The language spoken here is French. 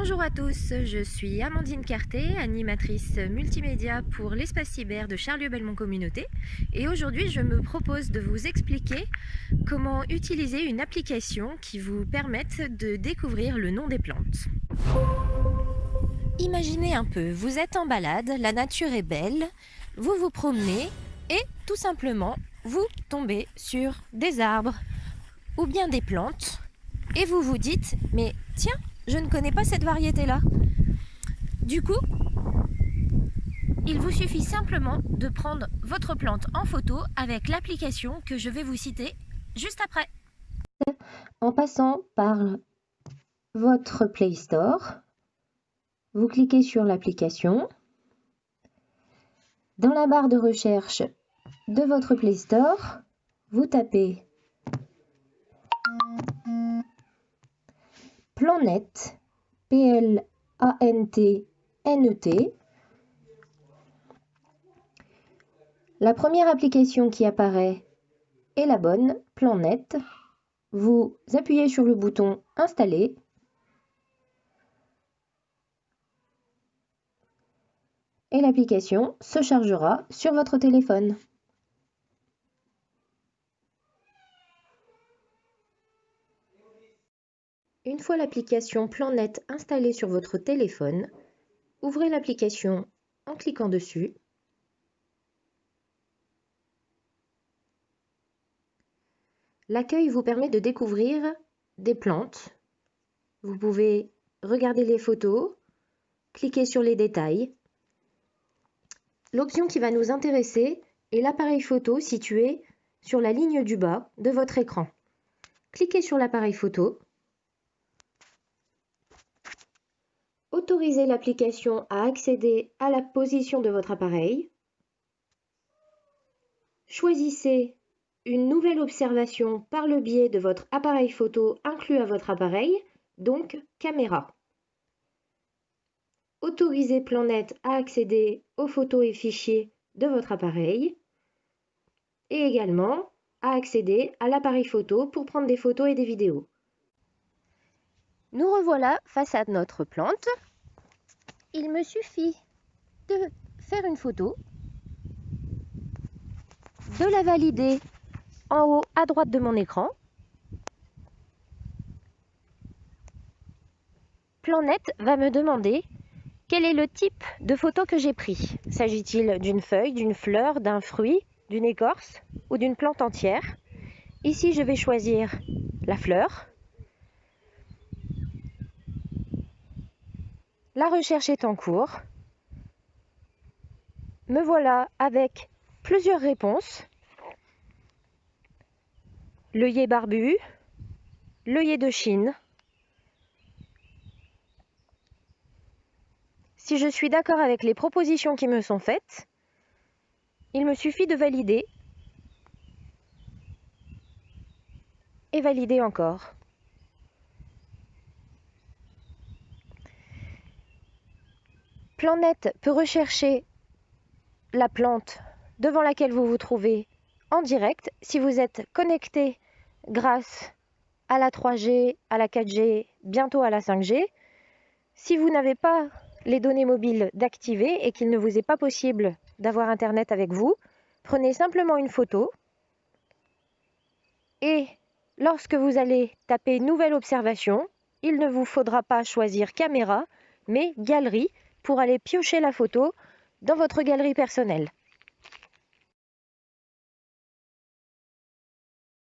Bonjour à tous, je suis Amandine Carté, animatrice multimédia pour l'espace cyber de Charlieu-Belmont Communauté et aujourd'hui je me propose de vous expliquer comment utiliser une application qui vous permette de découvrir le nom des plantes. Imaginez un peu, vous êtes en balade, la nature est belle, vous vous promenez et tout simplement vous tombez sur des arbres ou bien des plantes et vous vous dites mais tiens je ne connais pas cette variété-là. Du coup, il vous suffit simplement de prendre votre plante en photo avec l'application que je vais vous citer juste après. En passant par votre Play Store, vous cliquez sur l'application. Dans la barre de recherche de votre Play Store, vous tapez Planète, P-L-A-N-T-N-E-T. La première application qui apparaît est la bonne, Planète. Vous appuyez sur le bouton Installer. Et l'application se chargera sur votre téléphone. Une fois l'application PlanNet installée sur votre téléphone, ouvrez l'application en cliquant dessus. L'accueil vous permet de découvrir des plantes. Vous pouvez regarder les photos, cliquer sur les détails. L'option qui va nous intéresser est l'appareil photo situé sur la ligne du bas de votre écran. Cliquez sur l'appareil photo. Autorisez l'application à accéder à la position de votre appareil. Choisissez une nouvelle observation par le biais de votre appareil photo inclus à votre appareil, donc caméra. Autorisez PlanNet à accéder aux photos et fichiers de votre appareil et également à accéder à l'appareil photo pour prendre des photos et des vidéos. Nous revoilà face à notre plante. Il me suffit de faire une photo, de la valider en haut à droite de mon écran. Planète va me demander quel est le type de photo que j'ai pris. S'agit-il d'une feuille, d'une fleur, d'un fruit, d'une écorce ou d'une plante entière? Ici, je vais choisir la fleur. La recherche est en cours. Me voilà avec plusieurs réponses. L'œillet barbu, l'œillet de Chine. Si je suis d'accord avec les propositions qui me sont faites, il me suffit de valider et valider encore. Planète peut rechercher la plante devant laquelle vous vous trouvez en direct si vous êtes connecté grâce à la 3G, à la 4G, bientôt à la 5G. Si vous n'avez pas les données mobiles d'activer et qu'il ne vous est pas possible d'avoir Internet avec vous, prenez simplement une photo et lorsque vous allez taper Nouvelle observation, il ne vous faudra pas choisir caméra, mais galerie pour aller piocher la photo dans votre galerie personnelle.